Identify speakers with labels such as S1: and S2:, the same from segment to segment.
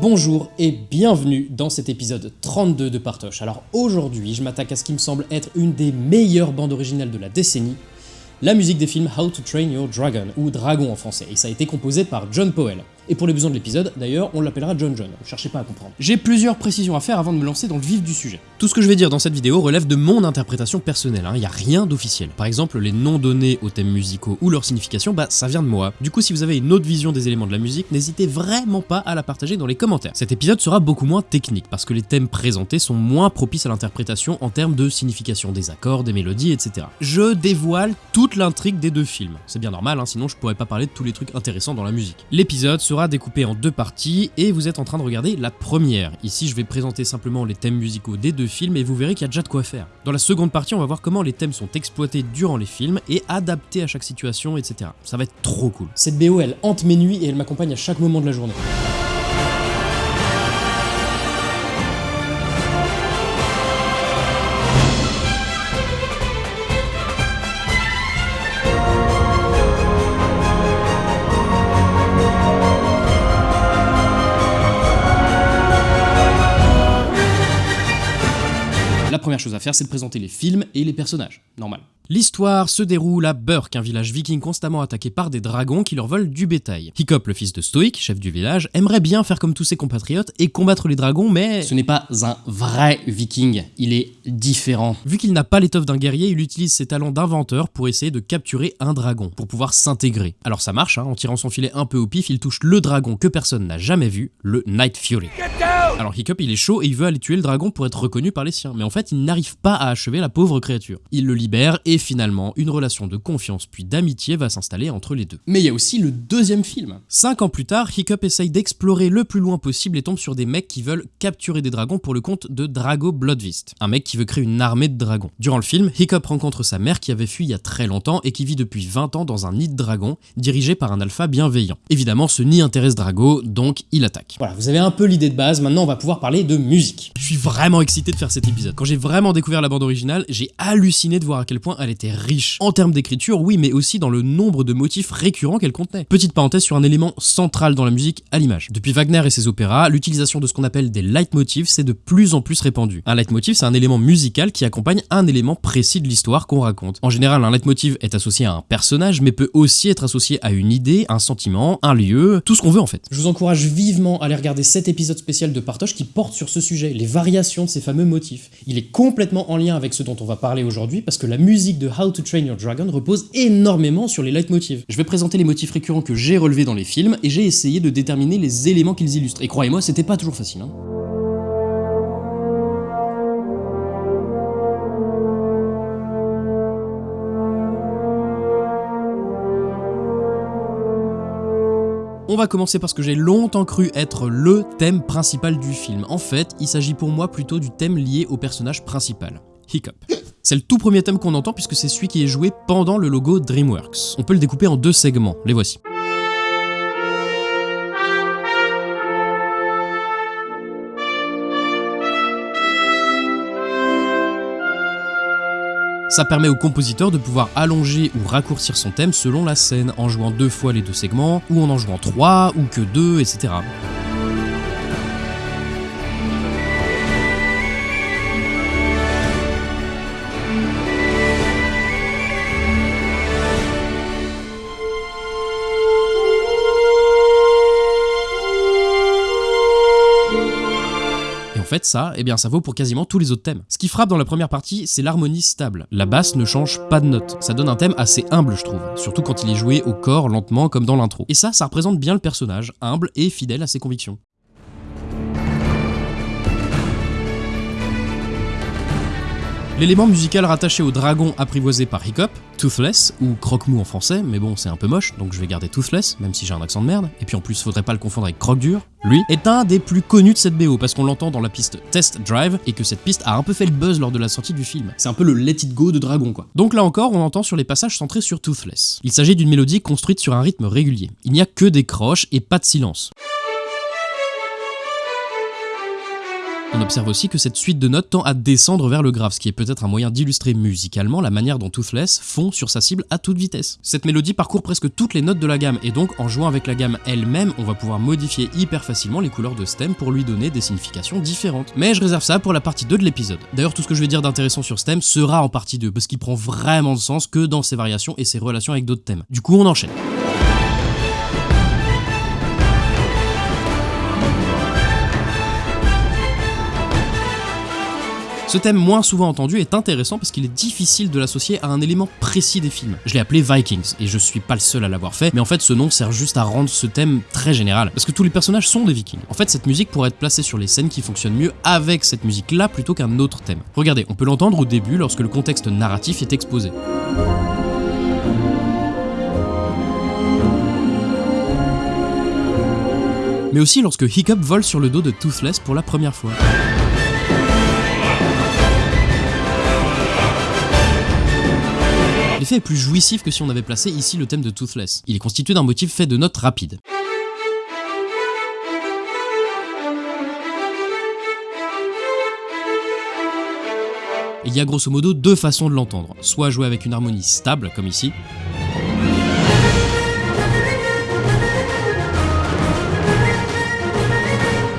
S1: Bonjour et bienvenue dans cet épisode 32 de Partoche. Alors aujourd'hui, je m'attaque à ce qui me semble être une des meilleures bandes originales de la décennie, la musique des films How to Train Your Dragon, ou Dragon en français, et ça a été composé par John Powell. Et pour les besoins de l'épisode, d'ailleurs, on l'appellera John John, cherchez pas à comprendre. J'ai plusieurs précisions à faire avant de me lancer dans le vif du sujet. Tout ce que je vais dire dans cette vidéo relève de mon interprétation personnelle, il n'y a rien d'officiel. Par exemple, les noms donnés aux thèmes musicaux ou leur signification, bah ça vient de moi. Du coup, si vous avez une autre vision des éléments de la musique, n'hésitez vraiment pas à la partager dans les commentaires. Cet épisode sera beaucoup moins technique, parce que les thèmes présentés sont moins propices à l'interprétation en termes de signification des accords, des mélodies, etc. Je dévoile toute l'intrigue des deux films. C'est bien normal, hein, sinon je pourrais pas parler de tous les trucs intéressants dans la musique. L'épisode sera découpé en deux parties, et vous êtes en train de regarder la première. Ici, je vais présenter simplement les thèmes musicaux des deux films, et vous verrez qu'il y a déjà de quoi faire. Dans la seconde partie, on va voir comment les thèmes sont exploités durant les films, et adaptés à chaque situation, etc. Ça va être trop cool. Cette BO, elle hante mes nuits, et elle m'accompagne à chaque moment de la journée. La première chose à faire, c'est de présenter les films et les personnages. Normal. L'histoire se déroule à Burk, un village viking constamment attaqué par des dragons qui leur volent du bétail. Hiccup, le fils de Stoic, chef du village, aimerait bien faire comme tous ses compatriotes et combattre les dragons, mais ce n'est pas un vrai viking, il est différent. Vu qu'il n'a pas l'étoffe d'un guerrier, il utilise ses talents d'inventeur pour essayer de capturer un dragon, pour pouvoir s'intégrer. Alors ça marche, hein, en tirant son filet un peu au pif, il touche le dragon que personne n'a jamais vu, le Night Fury. Alors Hiccup il est chaud et il veut aller tuer le dragon pour être reconnu par les siens, mais en fait il n'arrive pas à achever la pauvre créature. Il le libère et finalement une relation de confiance puis d'amitié va s'installer entre les deux. Mais il y a aussi le deuxième film. Cinq ans plus tard, Hiccup essaye d'explorer le plus loin possible et tombe sur des mecs qui veulent capturer des dragons pour le compte de Drago Bloodvist, un mec qui veut créer une armée de dragons. Durant le film, Hiccup rencontre sa mère qui avait fui il y a très longtemps et qui vit depuis 20 ans dans un nid de dragons dirigé par un alpha bienveillant. Évidemment, ce nid intéresse Drago, donc il attaque. Voilà, vous avez un peu l'idée de base, maintenant on va pouvoir parler de musique. Je suis vraiment excité de faire cet épisode. Quand j'ai vraiment découvert la bande originale, j'ai halluciné de voir à quel point elle était riche. En termes d'écriture, oui, mais aussi dans le nombre de motifs récurrents qu'elle contenait. Petite parenthèse sur un élément central dans la musique, à l'image. Depuis Wagner et ses opéras, l'utilisation de ce qu'on appelle des leitmotifs s'est de plus en plus répandue. Un leitmotiv, c'est un élément musical qui accompagne un élément précis de l'histoire qu'on raconte. En général, un leitmotiv est associé à un personnage, mais peut aussi être associé à une idée, un sentiment, un lieu, tout ce qu'on veut en fait. Je vous encourage vivement à aller regarder cet épisode spécial de Partoche qui porte sur ce sujet, les variations de ces fameux motifs. Il est complètement en lien avec ce dont on va parler aujourd'hui parce que la musique de How to Train Your Dragon repose énormément sur les leitmotivs. Je vais présenter les motifs récurrents que j'ai relevés dans les films et j'ai essayé de déterminer les éléments qu'ils illustrent. Et croyez-moi, c'était pas toujours facile. Hein. On va commencer par ce que j'ai longtemps cru être le thème principal du film. En fait, il s'agit pour moi plutôt du thème lié au personnage principal, Hiccup. C'est le tout premier thème qu'on entend puisque c'est celui qui est joué pendant le logo DreamWorks. On peut le découper en deux segments, les voici. Ça permet au compositeur de pouvoir allonger ou raccourcir son thème selon la scène, en jouant deux fois les deux segments, ou en en jouant trois, ou que deux, etc. ça, eh bien, ça vaut pour quasiment tous les autres thèmes. Ce qui frappe dans la première partie, c'est l'harmonie stable. La basse ne change pas de note. Ça donne un thème assez humble, je trouve. Surtout quand il est joué au corps, lentement, comme dans l'intro. Et ça, ça représente bien le personnage, humble et fidèle à ses convictions. L'élément musical rattaché au dragon apprivoisé par Hiccup, Toothless, ou Croque-Mou en français, mais bon c'est un peu moche, donc je vais garder Toothless, même si j'ai un accent de merde, et puis en plus faudrait pas le confondre avec Croque-Dur, lui, est un des plus connus de cette BO, parce qu'on l'entend dans la piste Test Drive, et que cette piste a un peu fait le buzz lors de la sortie du film. C'est un peu le Let It Go de Dragon quoi. Donc là encore, on entend sur les passages centrés sur Toothless. Il s'agit d'une mélodie construite sur un rythme régulier. Il n'y a que des croches et pas de silence. On observe aussi que cette suite de notes tend à descendre vers le grave, ce qui est peut-être un moyen d'illustrer musicalement la manière dont Toothless fond sur sa cible à toute vitesse. Cette mélodie parcourt presque toutes les notes de la gamme, et donc en jouant avec la gamme elle-même, on va pouvoir modifier hyper facilement les couleurs de stem pour lui donner des significations différentes. Mais je réserve ça pour la partie 2 de l'épisode. D'ailleurs, tout ce que je vais dire d'intéressant sur stem sera en partie 2, parce qu'il prend vraiment de sens que dans ses variations et ses relations avec d'autres thèmes. Du coup, on enchaîne. Ce thème moins souvent entendu est intéressant parce qu'il est difficile de l'associer à un élément précis des films. Je l'ai appelé Vikings, et je suis pas le seul à l'avoir fait, mais en fait ce nom sert juste à rendre ce thème très général, parce que tous les personnages sont des vikings. En fait cette musique pourrait être placée sur les scènes qui fonctionnent mieux avec cette musique là plutôt qu'un autre thème. Regardez, on peut l'entendre au début lorsque le contexte narratif est exposé. mais aussi lorsque Hiccup vole sur le dos de Toothless pour la première fois. L'effet est plus jouissif que si on avait placé ici le thème de Toothless. Il est constitué d'un motif fait de notes rapides. Il y a grosso modo deux façons de l'entendre, soit jouer avec une harmonie stable, comme ici,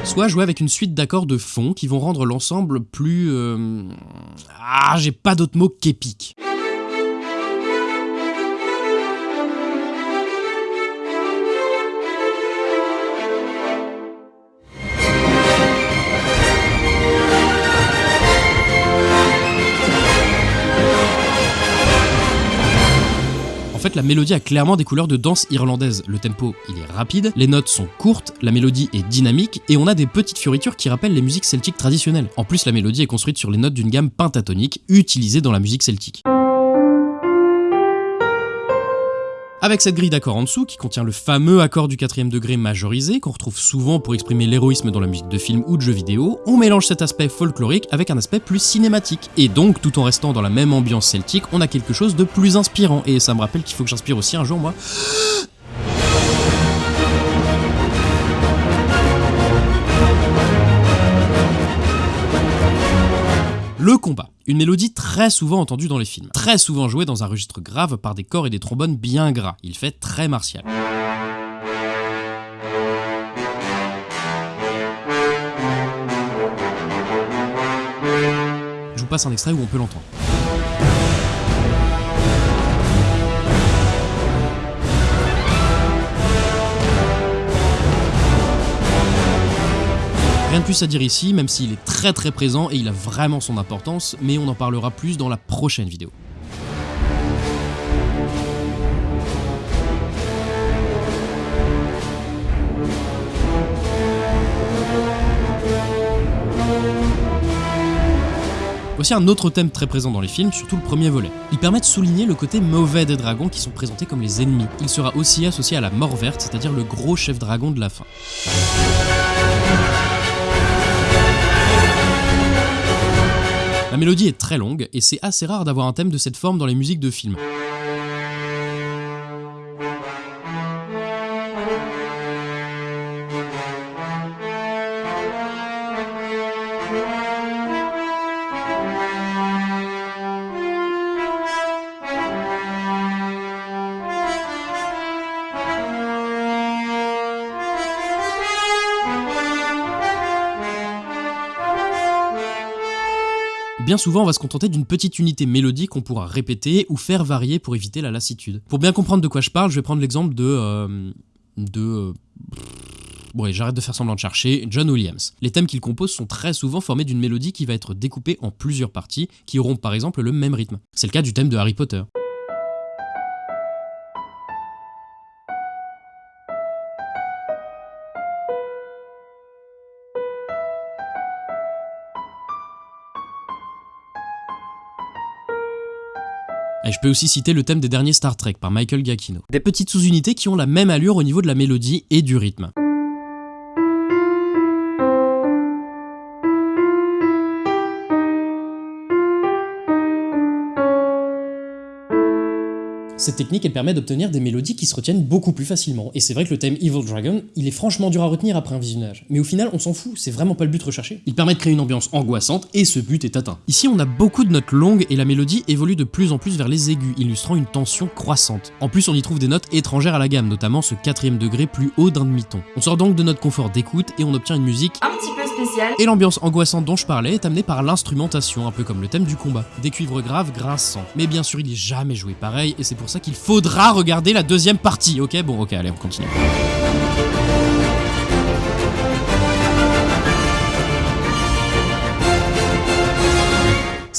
S1: soit jouer avec une suite d'accords de fond qui vont rendre l'ensemble plus... Euh, ah, j'ai pas d'autre mot qu'épique. En fait, la mélodie a clairement des couleurs de danse irlandaise. Le tempo, il est rapide, les notes sont courtes, la mélodie est dynamique, et on a des petites fioritures qui rappellent les musiques celtiques traditionnelles. En plus, la mélodie est construite sur les notes d'une gamme pentatonique utilisée dans la musique celtique. Avec cette grille d'accords en dessous, qui contient le fameux accord du quatrième degré majorisé, qu'on retrouve souvent pour exprimer l'héroïsme dans la musique de film ou de jeux vidéo, on mélange cet aspect folklorique avec un aspect plus cinématique. Et donc, tout en restant dans la même ambiance celtique, on a quelque chose de plus inspirant. Et ça me rappelle qu'il faut que j'inspire aussi un jour, moi. Combat. Une mélodie très souvent entendue dans les films, très souvent jouée dans un registre grave par des corps et des trombones bien gras. Il fait très martial. Je vous passe un extrait où on peut l'entendre. Plus à dire ici, même s'il est très très présent et il a vraiment son importance, mais on en parlera plus dans la prochaine vidéo. Voici un autre thème très présent dans les films, surtout le premier volet. Il permet de souligner le côté mauvais des dragons qui sont présentés comme les ennemis. Il sera aussi associé à la mort verte, c'est-à-dire le gros chef dragon de la fin. La mélodie est très longue et c'est assez rare d'avoir un thème de cette forme dans les musiques de films. Souvent, on va se contenter d'une petite unité mélodique qu'on pourra répéter ou faire varier pour éviter la lassitude. Pour bien comprendre de quoi je parle, je vais prendre l'exemple de... Euh, de... Euh, bon, j'arrête de faire semblant de chercher, John Williams. Les thèmes qu'il compose sont très souvent formés d'une mélodie qui va être découpée en plusieurs parties, qui auront par exemple le même rythme. C'est le cas du thème de Harry Potter. Et je peux aussi citer le thème des derniers Star Trek par Michael Giacchino. Des petites sous-unités qui ont la même allure au niveau de la mélodie et du rythme. Cette technique, elle permet d'obtenir des mélodies qui se retiennent beaucoup plus facilement, et c'est vrai que le thème Evil Dragon, il est franchement dur à retenir après un visionnage. Mais au final, on s'en fout, c'est vraiment pas le but recherché. Il permet de créer une ambiance angoissante, et ce but est atteint. Ici, on a beaucoup de notes longues, et la mélodie évolue de plus en plus vers les aigus, illustrant une tension croissante. En plus, on y trouve des notes étrangères à la gamme, notamment ce quatrième degré plus haut d'un demi-ton. On sort donc de notre confort d'écoute, et on obtient une musique
S2: un petit peu spéciale.
S1: Et l'ambiance angoissante dont je parlais est amenée par l'instrumentation, un peu comme le thème du combat. Des cuivres graves grinçants. Mais bien sûr, il est jamais joué pareil, et c'est pour ça qu'il faudra regarder la deuxième partie, ok Bon, ok, allez, on continue.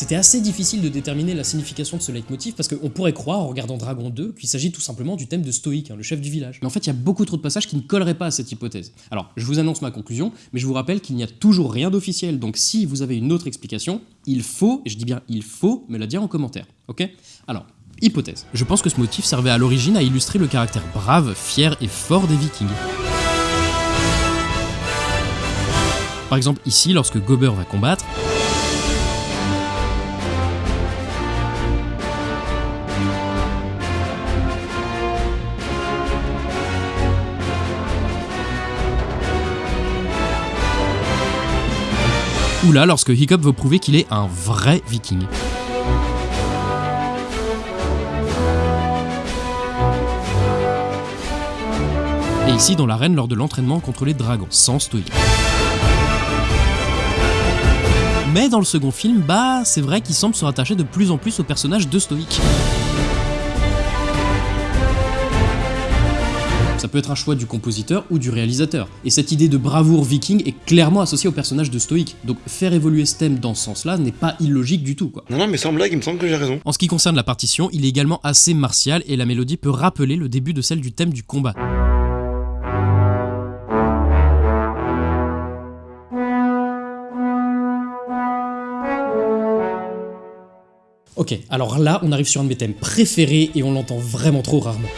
S1: C'était assez difficile de déterminer la signification de ce leitmotiv parce qu'on pourrait croire en regardant Dragon 2 qu'il s'agit tout simplement du thème de Stoïque, hein, le chef du village. Mais en fait, il y a beaucoup trop de passages qui ne colleraient pas à cette hypothèse. Alors, je vous annonce ma conclusion, mais je vous rappelle qu'il n'y a toujours rien d'officiel, donc si vous avez une autre explication, il faut, et je dis bien il faut, me la dire en commentaire, ok? Alors, hypothèse. Je pense que ce motif servait à l'origine à illustrer le caractère brave, fier et fort des vikings. Par exemple, ici, lorsque Gober va combattre, ou là lorsque Hiccup veut prouver qu'il est un vrai viking. Et ici dans l'arène lors de l'entraînement contre les dragons, sans stoïque. Mais dans le second film, bah c'est vrai qu'il semble se rattacher de plus en plus au personnage de Stoïque. Ça peut être un choix du compositeur ou du réalisateur. Et cette idée de bravoure viking est clairement associée au personnage de Stoïque. Donc faire évoluer ce thème dans ce sens-là n'est pas illogique du tout. Quoi.
S3: Non, non, mais sans blague, il me semble que j'ai raison.
S1: En ce qui concerne la partition, il est également assez martial et la mélodie peut rappeler le début de celle du thème du combat. Ok, alors là, on arrive sur un de mes thèmes préférés et on l'entend vraiment trop rarement.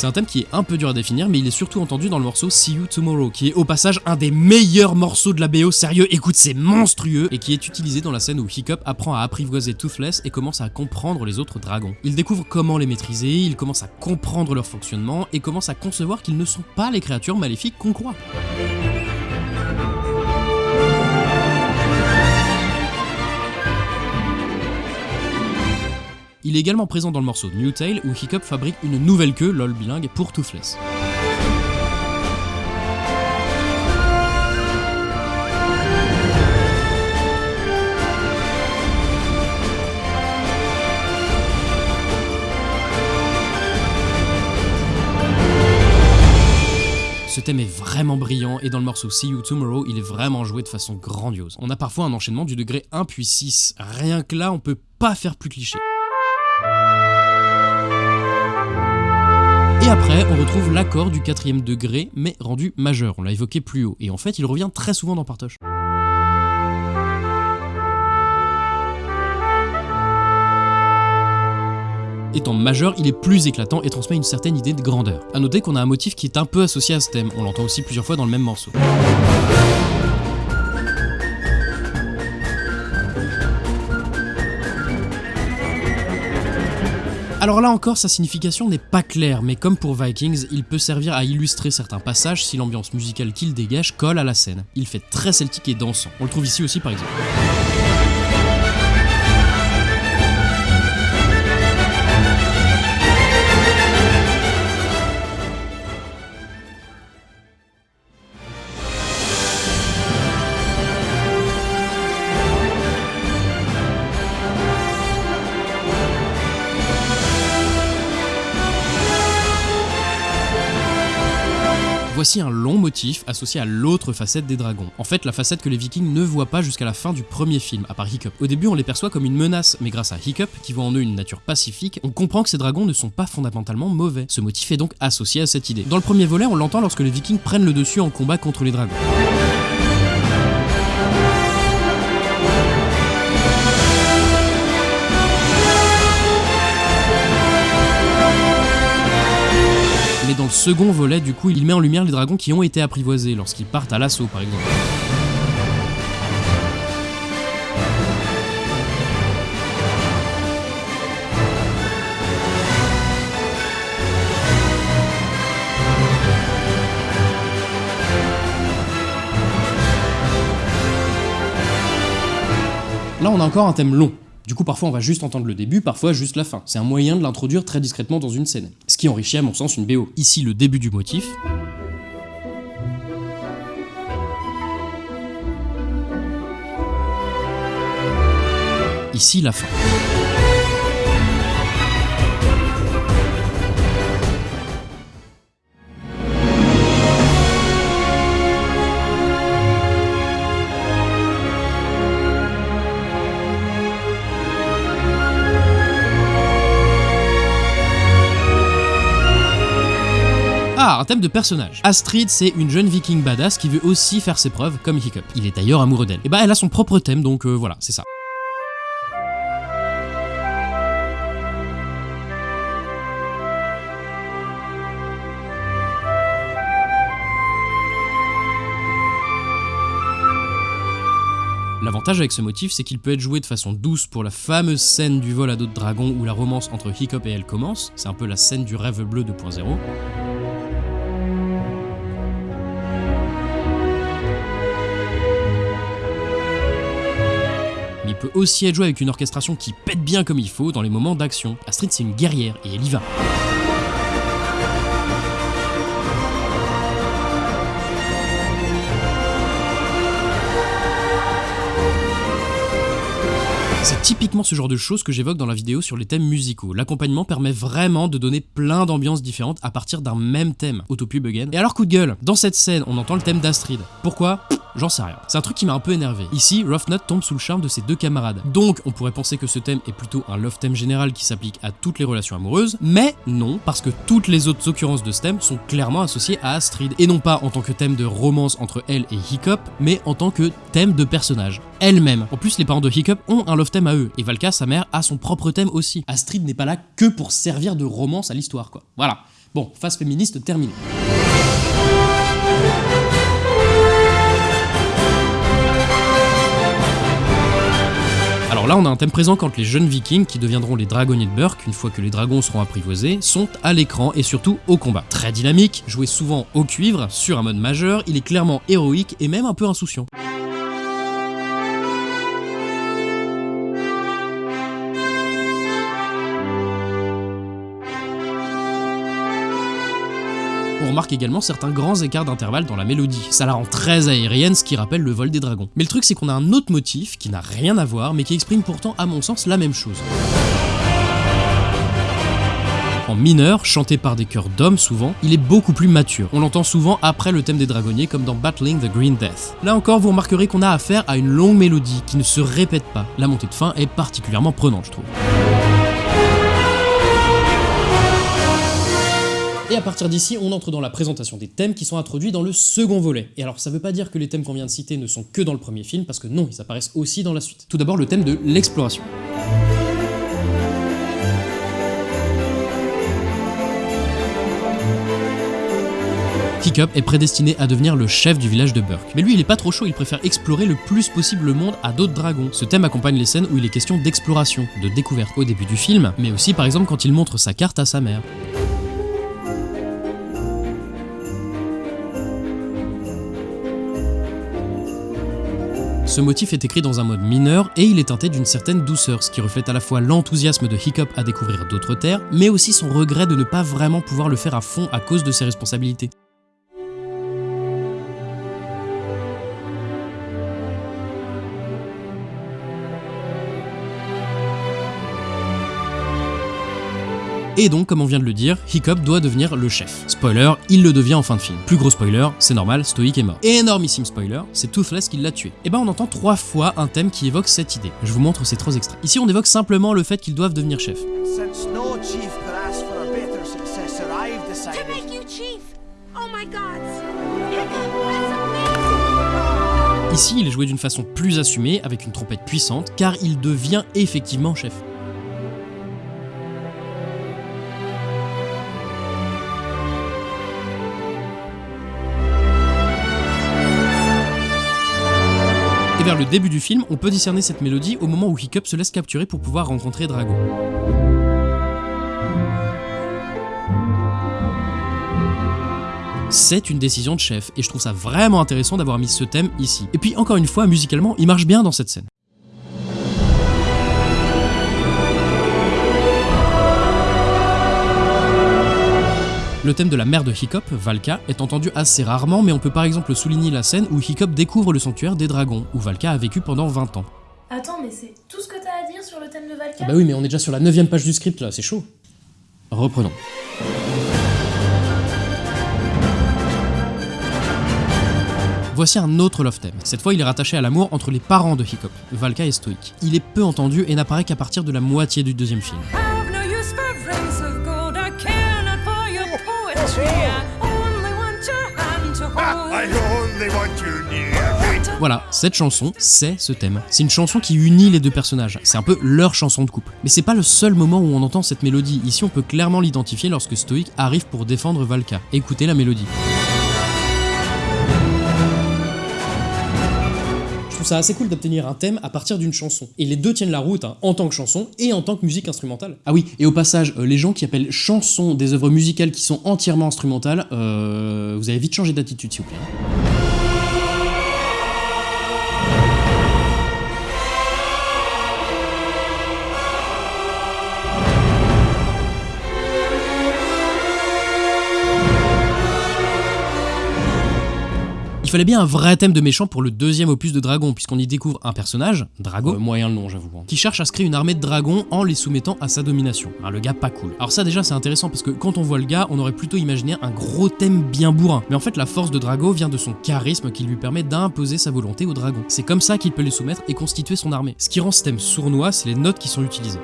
S1: C'est un thème qui est un peu dur à définir, mais il est surtout entendu dans le morceau See You Tomorrow, qui est au passage un des meilleurs morceaux de la BO, sérieux, écoute, c'est monstrueux, et qui est utilisé dans la scène où Hiccup apprend à apprivoiser Toothless et commence à comprendre les autres dragons. Il découvre comment les maîtriser, il commence à comprendre leur fonctionnement, et commence à concevoir qu'ils ne sont pas les créatures maléfiques qu'on croit. Il est également présent dans le morceau New Tale où Hiccup fabrique une nouvelle queue, lol bilingue, pour Toothless. Ce thème est vraiment brillant et dans le morceau See You Tomorrow, il est vraiment joué de façon grandiose. On a parfois un enchaînement du degré 1 puis 6, rien que là on peut pas faire plus cliché. Et après, on retrouve l'accord du quatrième degré, mais rendu majeur, on l'a évoqué plus haut, et en fait il revient très souvent dans Partoche. Étant majeur, il est plus éclatant et transmet une certaine idée de grandeur. A noter qu'on a un motif qui est un peu associé à ce thème, on l'entend aussi plusieurs fois dans le même morceau. Alors là encore, sa signification n'est pas claire, mais comme pour Vikings, il peut servir à illustrer certains passages si l'ambiance musicale qu'il dégage colle à la scène. Il fait très celtique et dansant. On le trouve ici aussi par exemple. Voici un long motif associé à l'autre facette des dragons. En fait, la facette que les vikings ne voient pas jusqu'à la fin du premier film, à part Hiccup. Au début, on les perçoit comme une menace, mais grâce à Hiccup, qui voit en eux une nature pacifique, on comprend que ces dragons ne sont pas fondamentalement mauvais. Ce motif est donc associé à cette idée. Dans le premier volet, on l'entend lorsque les vikings prennent le dessus en combat contre les dragons. le second volet, du coup, il met en lumière les dragons qui ont été apprivoisés lorsqu'ils partent à l'assaut, par exemple. Là, on a encore un thème long, du coup, parfois on va juste entendre le début, parfois juste la fin. C'est un moyen de l'introduire très discrètement dans une scène. Ce qui enrichit à mon sens une BO. Ici, le début du motif. Ici, la fin. Ah, un thème de personnage. Astrid, c'est une jeune viking badass qui veut aussi faire ses preuves comme Hiccup. Il est d'ailleurs amoureux d'elle. Et bah, elle a son propre thème, donc euh, voilà, c'est ça. L'avantage avec ce motif, c'est qu'il peut être joué de façon douce pour la fameuse scène du vol à dos de dragon où la romance entre Hiccup et elle commence, c'est un peu la scène du rêve bleu 2.0. peut aussi être joué avec une orchestration qui pète bien comme il faut dans les moments d'action. Astrid c'est une guerrière et elle y va. C'est typiquement ce genre de choses que j'évoque dans la vidéo sur les thèmes musicaux. L'accompagnement permet vraiment de donner plein d'ambiances différentes à partir d'un même thème. Autopub again. Et alors coup de gueule, dans cette scène, on entend le thème d'Astrid. Pourquoi? J'en sais rien. C'est un truc qui m'a un peu énervé. Ici, Roughnut tombe sous le charme de ses deux camarades. Donc, on pourrait penser que ce thème est plutôt un love theme général qui s'applique à toutes les relations amoureuses, mais non, parce que toutes les autres occurrences de ce thème sont clairement associées à Astrid, et non pas en tant que thème de romance entre elle et Hiccup, mais en tant que thème de personnage. Elle-même. En plus, les parents de Hiccup ont un love theme à eux, et Valka, sa mère, a son propre thème aussi. Astrid n'est pas là que pour servir de romance à l'histoire, quoi. Voilà. Bon, phase féministe terminée. Là, on a un thème présent quand les jeunes vikings, qui deviendront les dragonniers de Burke, une fois que les dragons seront apprivoisés, sont à l'écran et surtout au combat. Très dynamique, joué souvent au cuivre, sur un mode majeur, il est clairement héroïque et même un peu insouciant. Remarque également certains grands écarts d'intervalle dans la mélodie. Ça la rend très aérienne, ce qui rappelle le vol des dragons. Mais le truc c'est qu'on a un autre motif qui n'a rien à voir, mais qui exprime pourtant à mon sens la même chose. En mineur, chanté par des chœurs d'hommes souvent, il est beaucoup plus mature. On l'entend souvent après le thème des dragonniers comme dans Battling the Green Death. Là encore, vous remarquerez qu'on a affaire à une longue mélodie qui ne se répète pas. La montée de fin est particulièrement prenante, je trouve. Et à partir d'ici, on entre dans la présentation des thèmes qui sont introduits dans le second volet. Et alors ça veut pas dire que les thèmes qu'on vient de citer ne sont que dans le premier film, parce que non, ils apparaissent aussi dans la suite. Tout d'abord le thème de l'exploration. Hiccup est prédestiné à devenir le chef du village de Burke. Mais lui, il est pas trop chaud, il préfère explorer le plus possible le monde à d'autres dragons. Ce thème accompagne les scènes où il est question d'exploration, de découverte au début du film, mais aussi par exemple quand il montre sa carte à sa mère. Ce motif est écrit dans un mode mineur et il est teinté d'une certaine douceur, ce qui reflète à la fois l'enthousiasme de Hiccup à découvrir d'autres terres, mais aussi son regret de ne pas vraiment pouvoir le faire à fond à cause de ses responsabilités. Et donc, comme on vient de le dire, Hiccup doit devenir le chef. Spoiler, il le devient en fin de film. Plus gros spoiler, c'est normal, Stoic est mort. Et énormissime spoiler, c'est Toothless qui l'a tué. Et ben on entend trois fois un thème qui évoque cette idée. Je vous montre ces trois extraits. Ici on évoque simplement le fait qu'ils doivent devenir chef.
S3: Oh!
S1: Ici il est joué d'une façon plus assumée, avec une trompette puissante, car il devient effectivement chef. Et vers le début du film, on peut discerner cette mélodie au moment où Hiccup se laisse capturer pour pouvoir rencontrer Drago. C'est une décision de chef, et je trouve ça vraiment intéressant d'avoir mis ce thème ici. Et puis encore une fois, musicalement, il marche bien dans cette scène. Le thème de la mère de Hiccup, Valka, est entendu assez rarement, mais on peut par exemple souligner la scène où Hiccup découvre le sanctuaire des dragons, où Valka a vécu pendant 20 ans.
S4: Attends, mais c'est tout ce que t'as à dire sur le thème de Valka?
S1: Bah oui, mais on est déjà sur la 9 page du script là, c'est chaud. Reprenons. Voici un autre love theme. Cette fois, il est rattaché à l'amour entre les parents de Hiccup, Valka et Stoic. Il est peu entendu et n'apparaît qu'à partir de la moitié du deuxième film. Voilà, cette chanson, c'est ce thème. C'est une chanson qui unit les deux personnages. C'est un peu leur chanson de couple. Mais c'est pas le seul moment où on entend cette mélodie. Ici, on peut clairement l'identifier lorsque Stoic arrive pour défendre Valka. Écoutez la mélodie. Je trouve ça assez cool d'obtenir un thème à partir d'une chanson. Et les deux tiennent la route, hein, en tant que chanson et en tant que musique instrumentale. Ah oui, et au passage, euh, les gens qui appellent chanson des œuvres musicales qui sont entièrement instrumentales, euh, vous avez vite changé d'attitude s'il vous plaît. Il fallait bien un vrai thème de méchant pour le deuxième opus de Dragon, puisqu'on y découvre un personnage, Drago, euh, moyen le nom j'avoue, hein, qui cherche à se créer une armée de dragons en les soumettant à sa domination. Hein, le gars pas cool. Alors ça déjà c'est intéressant parce que quand on voit le gars, on aurait plutôt imaginé un gros thème bien bourrin. Mais en fait la force de Drago vient de son charisme qui lui permet d'imposer sa volonté aux dragons. C'est comme ça qu'il peut les soumettre et constituer son armée. Ce qui rend ce thème sournois, c'est les notes qui sont utilisées.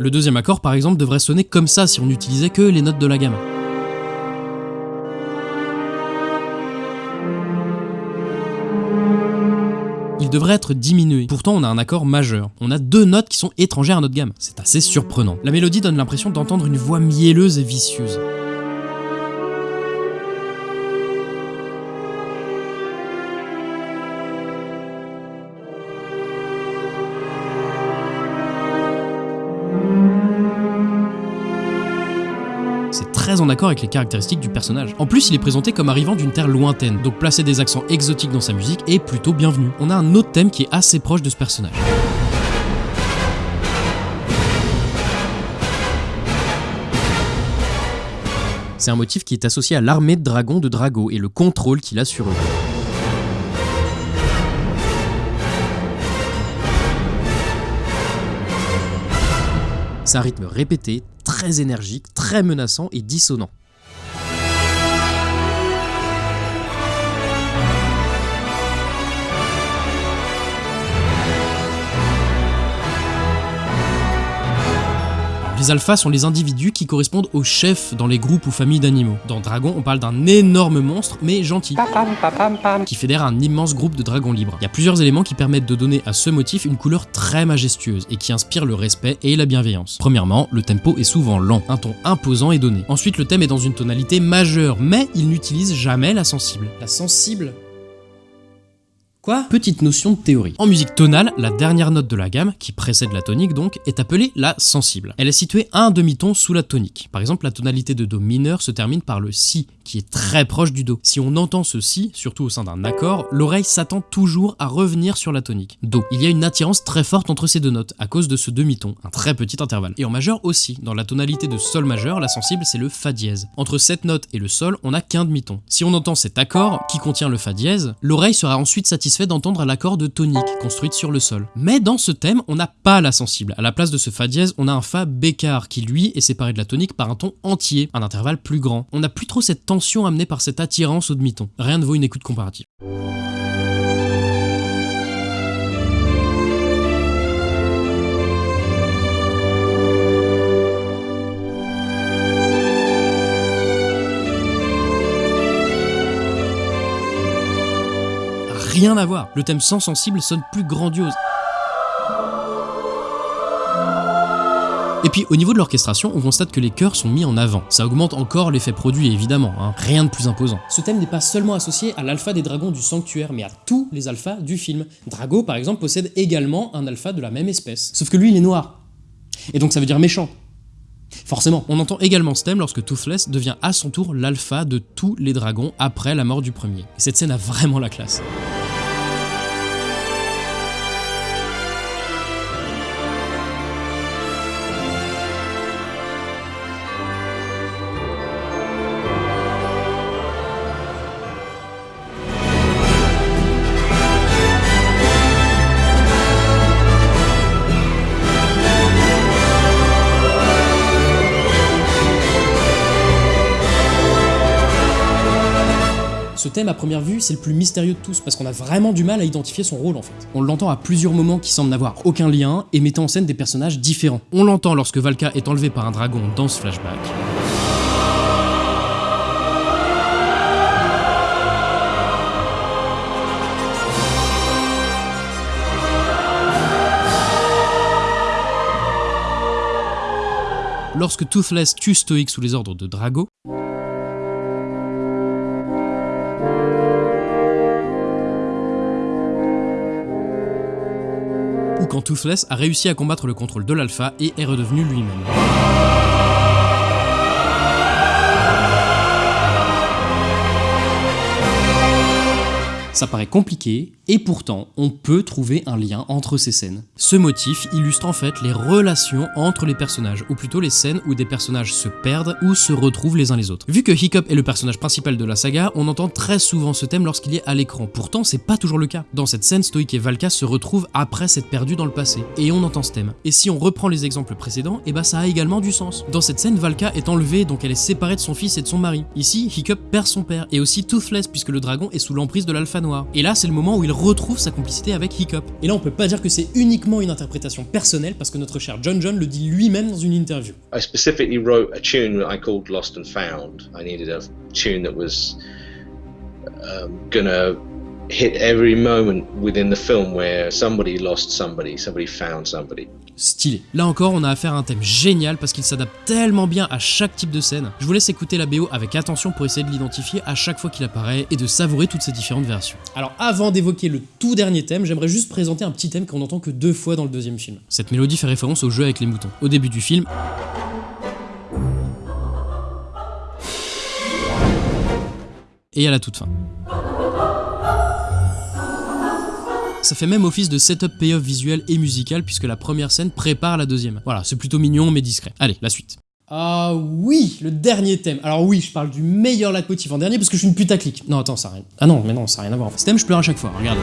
S1: Le deuxième accord, par exemple, devrait sonner comme ça si on utilisait que les notes de la gamme. Il devrait être diminué. Pourtant, on a un accord majeur. On a deux notes qui sont étrangères à notre gamme. C'est assez surprenant. La mélodie donne l'impression d'entendre une voix mielleuse et vicieuse. En accord avec les caractéristiques du personnage. En plus, il est présenté comme arrivant d'une terre lointaine, donc placer des accents exotiques dans sa musique est plutôt bienvenu. On a un autre thème qui est assez proche de ce personnage. C'est un motif qui est associé à l'armée de dragons de Drago et le contrôle qu'il a sur eux. Un rythme répété, très énergique, très menaçant et dissonant. Les alphas sont les individus qui correspondent aux chefs dans les groupes ou familles d'animaux. Dans Dragon, on parle d'un énorme monstre, mais gentil, qui fédère un immense groupe de dragons libres. Il y a plusieurs éléments qui permettent de donner à ce motif une couleur très majestueuse et qui inspire le respect et la bienveillance. Premièrement, le tempo est souvent lent, un ton imposant est donné. Ensuite, le thème est dans une tonalité majeure, mais il n'utilise jamais la sensible. La sensible Petite notion de théorie. En musique tonale, la dernière note de la gamme, qui précède la tonique donc, est appelée la sensible. Elle est située un demi-ton sous la tonique. Par exemple, la tonalité de Do mineur se termine par le Si, qui est très proche du Do. Si on entend ce Si, surtout au sein d'un accord, l'oreille s'attend toujours à revenir sur la tonique. Do. Il y a une attirance très forte entre ces deux notes, à cause de ce demi-ton, un très petit intervalle. Et en majeur aussi, dans la tonalité de Sol majeur, la sensible c'est le Fa dièse. Entre cette note et le Sol, on n'a qu'un demi-ton. Si on entend cet accord, qui contient le Fa dièse, l'oreille sera ensuite satisfaite d'entendre l'accord de tonique, construite sur le Sol. Mais dans ce thème, on n'a pas la sensible. À la place de ce Fa dièse, on a un Fa bécard, qui lui est séparé de la tonique par un ton entier, un intervalle plus grand. On n'a plus trop cette tension amenée par cette attirance au demi-ton. Rien ne vaut une écoute comparative. Rien à voir. Le thème sans sensible sonne plus grandiose. Et puis au niveau de l'orchestration, on constate que les chœurs sont mis en avant. Ça augmente encore l'effet produit évidemment, hein. rien de plus imposant. Ce thème n'est pas seulement associé à l'alpha des dragons du sanctuaire, mais à tous les alphas du film. Drago par exemple possède également un alpha de la même espèce. Sauf que lui il est noir. Et donc ça veut dire méchant. Forcément, on entend également ce thème lorsque Toothless devient à son tour l'alpha de tous les dragons après la mort du premier. Et cette scène a vraiment la classe. À première vue, c'est le plus mystérieux de tous, parce qu'on a vraiment du mal à identifier son rôle en fait. On l'entend à plusieurs moments qui semblent n'avoir aucun lien et mettant en scène des personnages différents. On l'entend lorsque Valka est enlevée par un dragon dans ce flashback. Lorsque Toothless tue Stoic sous les ordres de Drago, Toothless a réussi à combattre le contrôle de l'alpha et est redevenu lui-même. Ça paraît compliqué, et pourtant, on peut trouver un lien entre ces scènes. Ce motif illustre en fait les relations entre les personnages, ou plutôt les scènes où des personnages se perdent ou se retrouvent les uns les autres. Vu que Hiccup est le personnage principal de la saga, on entend très souvent ce thème lorsqu'il est à l'écran. Pourtant, c'est pas toujours le cas. Dans cette scène, Stoic et Valka se retrouvent après s'être perdus dans le passé, et on entend ce thème. Et si on reprend les exemples précédents, et bah ça a également du sens. Dans cette scène, Valka est enlevée, donc elle est séparée de son fils et de son mari. Ici, Hiccup perd son père, et aussi Toothless, puisque le dragon est sous l'emprise de l'alpha noir. Et là, c'est le moment où il retrouve sa complicité avec Hiccup. Et là, on peut pas dire que c'est uniquement une interprétation personnelle, parce que notre cher John John le dit lui-même dans une interview.
S5: I specifically wrote a tune I called Lost and Found. I needed a tune that was um, gonna hit every moment within the film where somebody lost somebody, somebody found somebody.
S1: Stylé. Là encore, on a affaire à un thème génial parce qu'il s'adapte tellement bien à chaque type de scène. Je vous laisse écouter la BO avec attention pour essayer de l'identifier à chaque fois qu'il apparaît et de savourer toutes ces différentes versions. Alors avant d'évoquer le tout dernier thème, j'aimerais juste présenter un petit thème qu'on entend que deux fois dans le deuxième film. Cette mélodie fait référence au jeu avec les moutons. Au début du film, et à la toute fin. Ça fait même office de setup payoff visuel et musical puisque la première scène prépare la deuxième. Voilà, c'est plutôt mignon mais discret. Allez, la suite. Ah oui, le dernier thème. Alors oui, je parle du meilleur leitmotiv en dernier parce que je suis une putaclic. Non, attends, ça a rien. Ah non, mais non, ça n'a rien à voir. Ce thème, je pleure à chaque fois, regardez.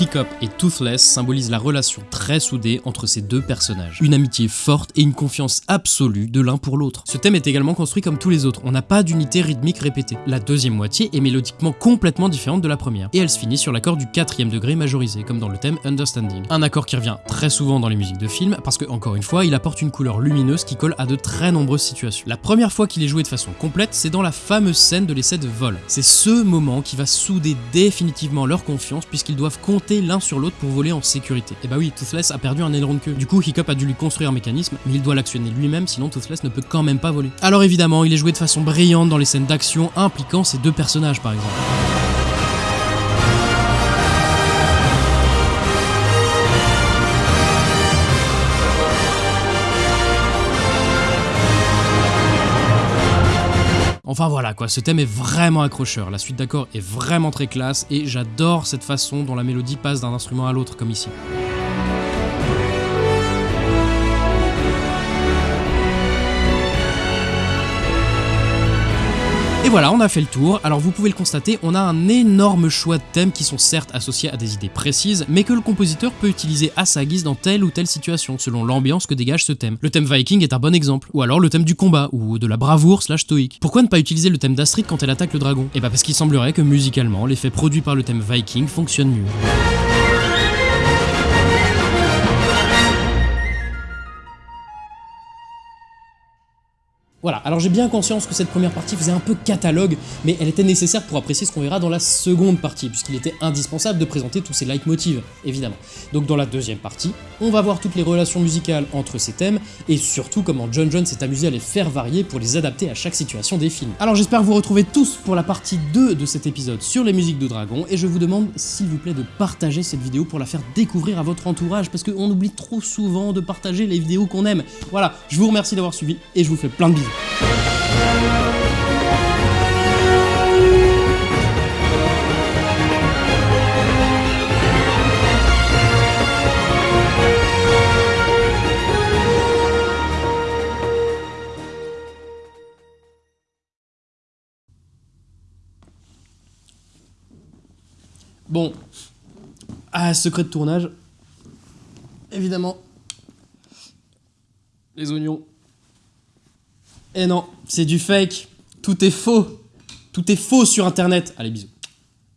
S1: Hiccup et Toothless symbolisent la relation très soudée entre ces deux personnages. Une amitié forte et une confiance absolue de l'un pour l'autre. Ce thème est également construit comme tous les autres, on n'a pas d'unité rythmique répétée. La deuxième moitié est mélodiquement complètement différente de la première, et elle se finit sur l'accord du quatrième degré majorisé, comme dans le thème Understanding. Un accord qui revient très souvent dans les musiques de films, parce que, encore une fois, il apporte une couleur lumineuse qui colle à de très nombreuses situations. La première fois qu'il est joué de façon complète, c'est dans la fameuse scène de l'essai de vol. C'est ce moment qui va souder définitivement leur confiance, puisqu'ils doivent compter l'un sur l'autre pour voler en sécurité. Et bah oui, Toothless a perdu un aileron de queue. Du coup, Hiccup a dû lui construire un mécanisme, mais il doit l'actionner lui-même, sinon Toothless ne peut quand même pas voler. Alors évidemment, il est joué de façon brillante dans les scènes d'action impliquant ces deux personnages par exemple. Enfin voilà quoi, ce thème est vraiment accrocheur, la suite d'accords est vraiment très classe et j'adore cette façon dont la mélodie passe d'un instrument à l'autre comme ici. Voilà, on a fait le tour. Alors vous pouvez le constater, on a un énorme choix de thèmes qui sont certes associés à des idées précises, mais que le compositeur peut utiliser à sa guise dans telle ou telle situation, selon l'ambiance que dégage ce thème. Le thème Viking est un bon exemple, ou alors le thème du combat, ou de la bravoure slash stoïque. Pourquoi ne pas utiliser le thème d'Astrid quand elle attaque le dragon? Et bah parce qu'il semblerait que musicalement, l'effet produit par le thème Viking fonctionne mieux. Voilà, alors j'ai bien conscience que cette première partie faisait un peu catalogue, mais elle était nécessaire pour apprécier ce qu'on verra dans la seconde partie, puisqu'il était indispensable de présenter tous ces leitmotivs, évidemment. Donc dans la deuxième partie, on va voir toutes les relations musicales entre ces thèmes, et surtout comment John John s'est amusé à les faire varier pour les adapter à chaque situation des films. Alors j'espère vous retrouver tous pour la partie 2 de cet épisode sur les musiques de Dragon, et je vous demande s'il vous plaît de partager cette vidéo pour la faire découvrir à votre entourage, parce qu'on oublie trop souvent de partager les vidéos qu'on aime. Voilà, je vous remercie d'avoir suivi, et je vous fais plein de bisous. Bon. Ah, secret de tournage. Évidemment. Les oignons. Eh non, c'est du fake. Tout est faux. Tout est faux sur internet. Allez, bisous.